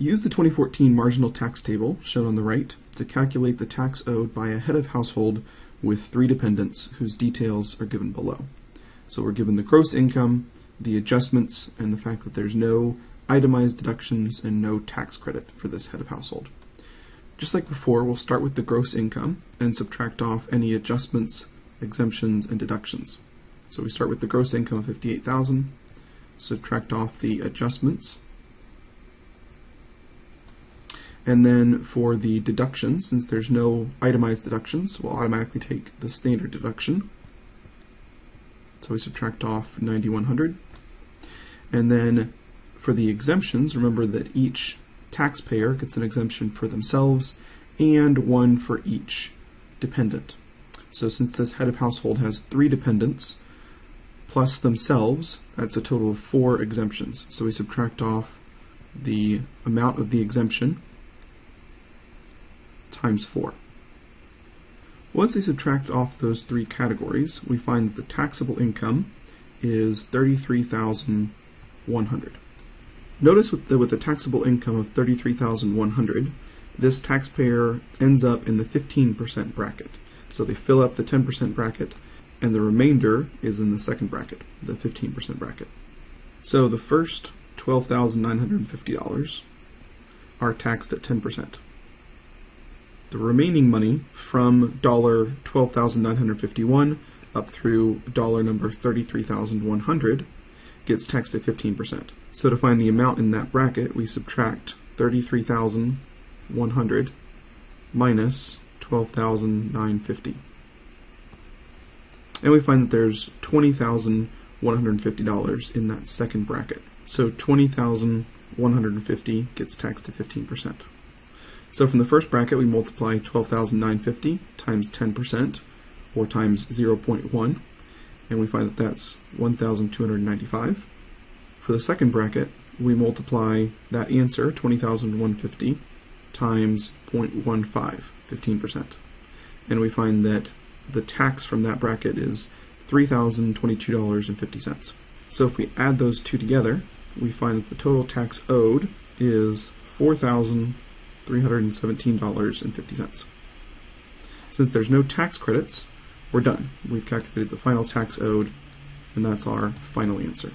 Use the 2014 marginal tax table, shown on the right, to calculate the tax owed by a head of household with three dependents whose details are given below. So we're given the gross income, the adjustments, and the fact that there's no itemized deductions and no tax credit for this head of household. Just like before, we'll start with the gross income and subtract off any adjustments, exemptions, and deductions. So we start with the gross income of 58,000, subtract off the adjustments, and then for the deductions, since there's no itemized deductions, we'll automatically take the standard deduction. So we subtract off 9100. And then for the exemptions, remember that each taxpayer gets an exemption for themselves and one for each dependent. So since this head of household has three dependents plus themselves, that's a total of four exemptions. So we subtract off the amount of the exemption times 4. Once we subtract off those three categories, we find that the taxable income is 33100 Notice with the, with a taxable income of 33100 this taxpayer ends up in the 15% bracket. So they fill up the 10% bracket, and the remainder is in the second bracket, the 15% bracket. So the first $12,950 are taxed at 10%. The remaining money from dollar twelve thousand nine hundred fifty-one up through dollar number thirty-three thousand one hundred gets taxed at fifteen percent. So to find the amount in that bracket, we subtract thirty-three thousand one hundred minus twelve thousand nine fifty, and we find that there's twenty thousand one hundred fifty dollars in that second bracket. So twenty thousand one hundred fifty gets taxed at fifteen percent. So from the first bracket, we multiply 12,950 times 10%, or times 0.1, and we find that that's 1,295. For the second bracket, we multiply that answer, 20,150, times 0.15, 15%. And we find that the tax from that bracket is $3,022.50. So if we add those two together, we find that the total tax owed is 4,000 $317.50. Since there's no tax credits, we're done. We've calculated the final tax owed, and that's our final answer.